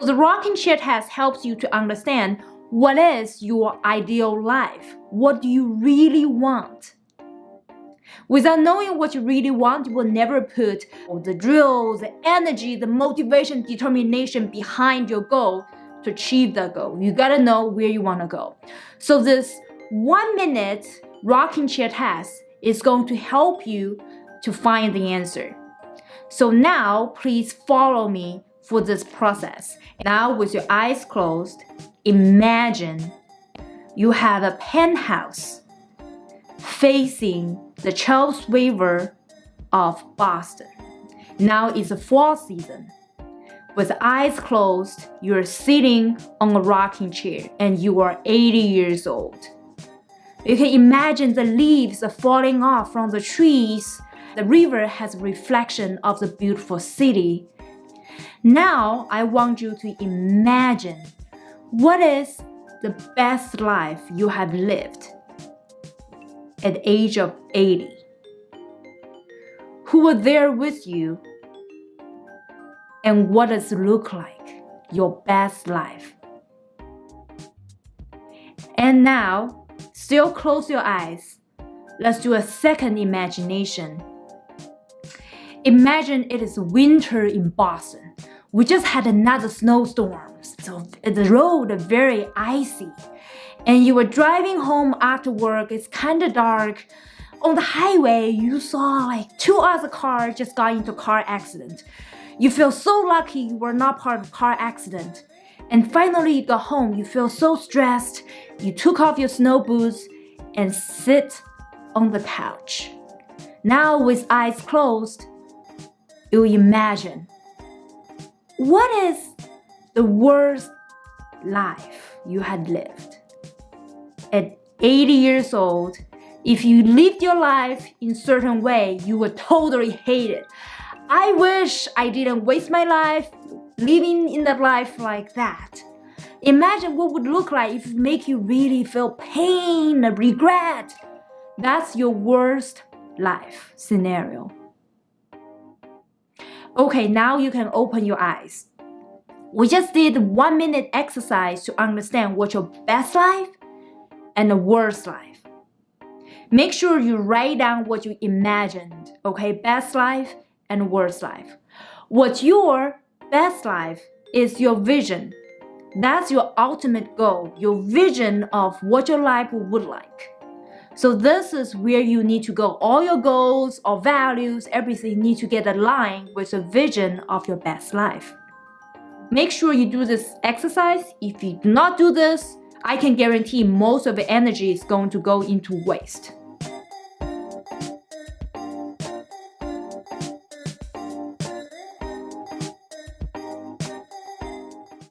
The rocking chair test helps you to understand what is your ideal life? What do you really want? Without knowing what you really want, you will never put the drill, the energy, the motivation, determination behind your goal to achieve that goal. You gotta know where you wanna go. So this one minute rocking chair test is going to help you to find the answer. So now please follow me for this process. Now with your eyes closed, imagine you have a penthouse facing the Charles River of Boston. Now it's the fall season. With eyes closed, you're sitting on a rocking chair and you are 80 years old. You can imagine the leaves are falling off from the trees. The river has a reflection of the beautiful city. Now I want you to imagine what is the best life you have lived at the age of 80? Who were there with you? And what does it look like, your best life? And now, still close your eyes. Let's do a second imagination. Imagine it is winter in Boston. We just had another snowstorm, so the road very icy and you were driving home after work, it's kind of dark. On the highway, you saw like two other cars just got into a car accident. You feel so lucky you were not part of car accident. And finally you got home, you feel so stressed. You took off your snow boots and sit on the couch. Now with eyes closed, you imagine what is the worst life you had lived? at 80 years old, if you lived your life in certain way, you would totally hate it. I wish I didn't waste my life living in that life like that. Imagine what would look like if it make you really feel pain and regret. That's your worst life scenario. Okay, now you can open your eyes. We just did one minute exercise to understand what your best life and a worst life. Make sure you write down what you imagined, okay? Best life and worst life. What's your best life is your vision. That's your ultimate goal, your vision of what your life would like. So this is where you need to go. All your goals or values, everything need to get aligned with the vision of your best life. Make sure you do this exercise. If you do not do this, I can guarantee most of the energy is going to go into waste.